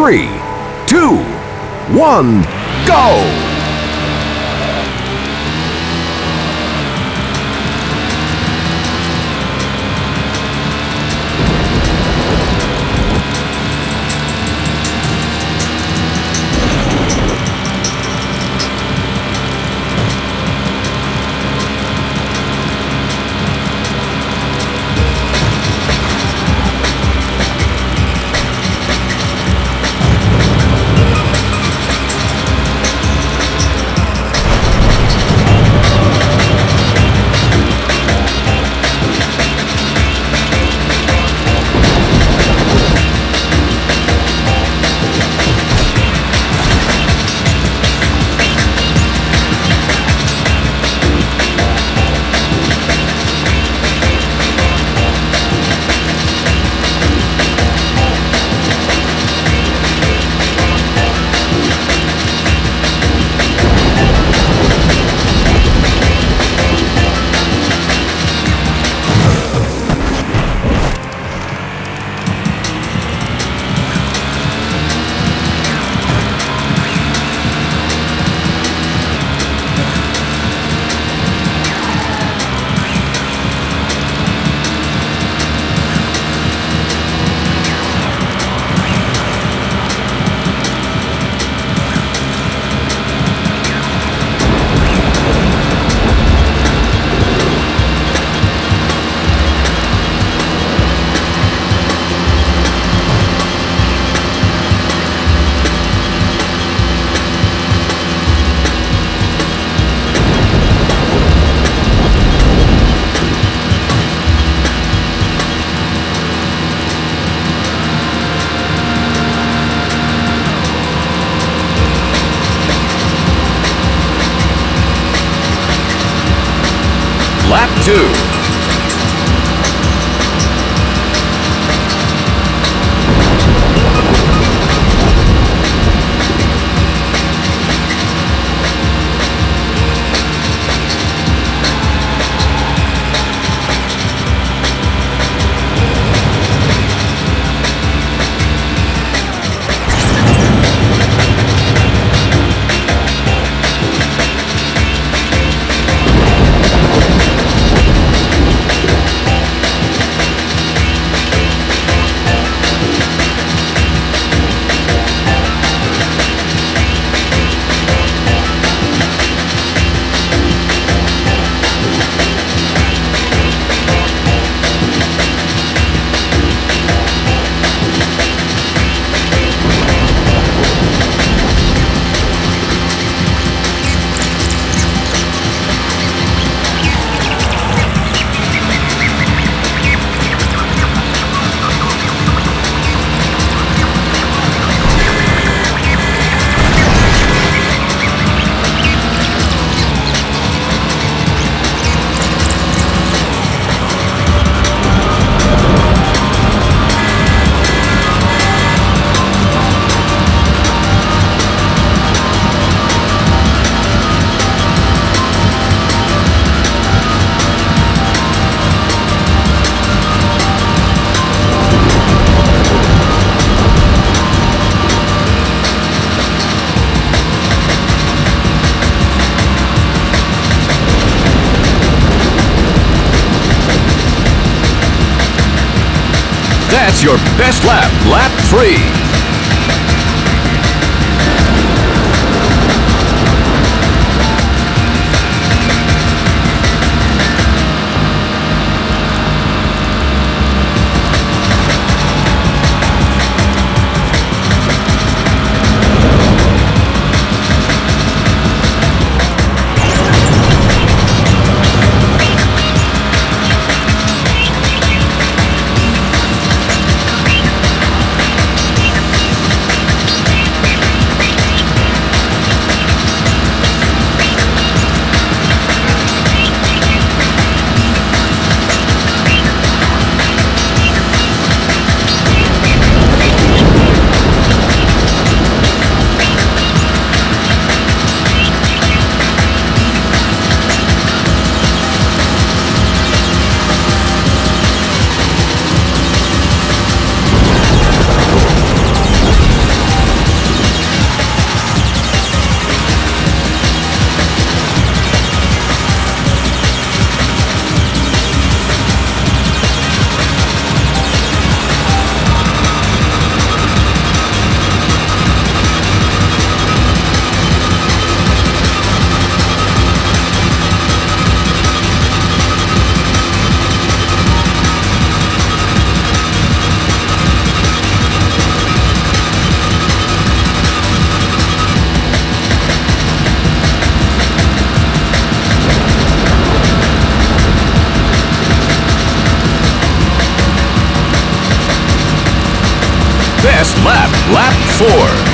three, two, one, go! That's your best lap, lap three. Lap, lap 4.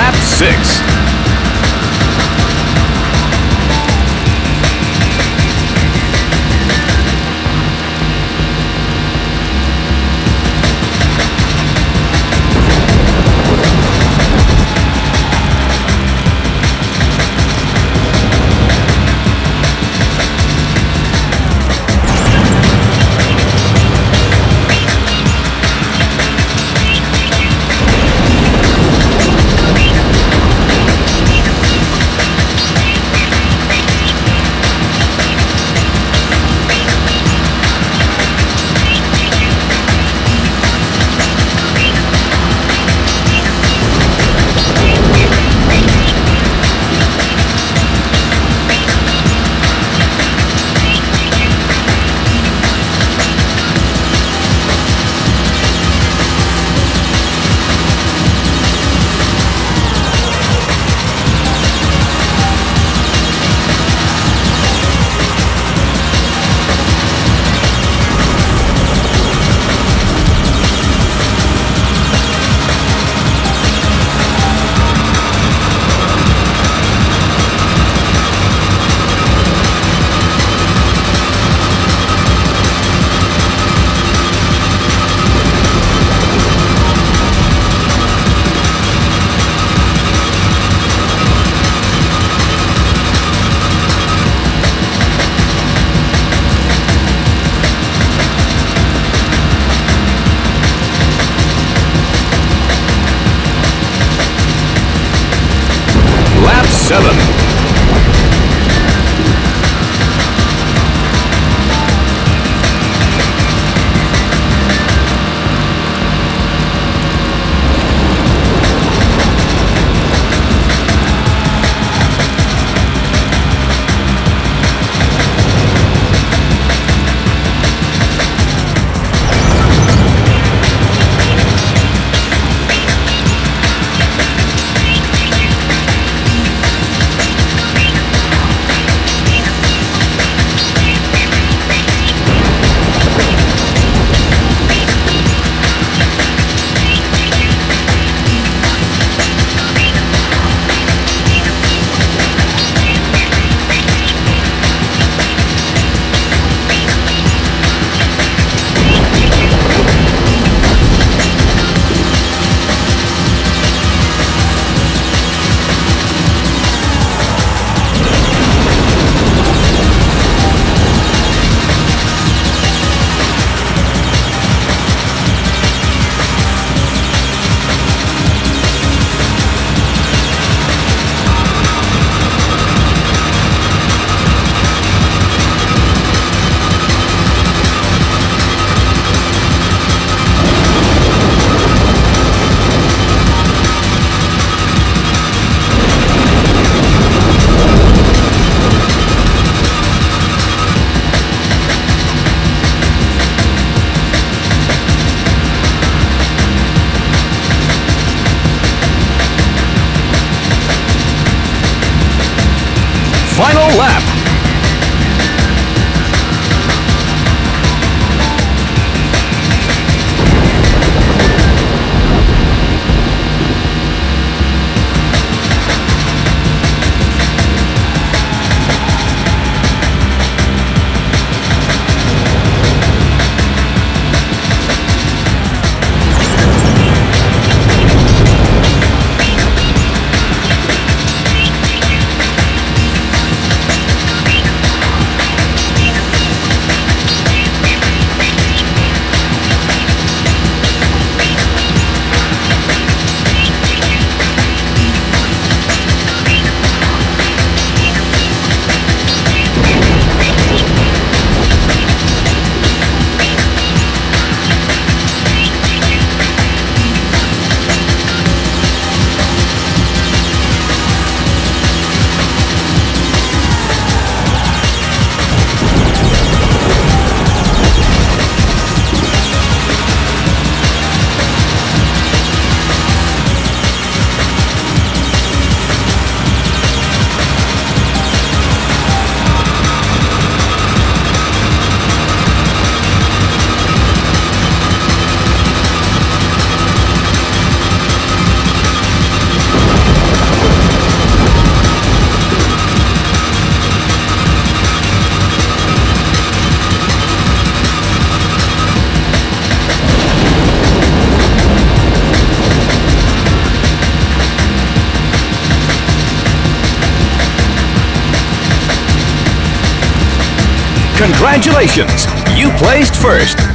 Lap, lap 6. Congratulations! You placed first.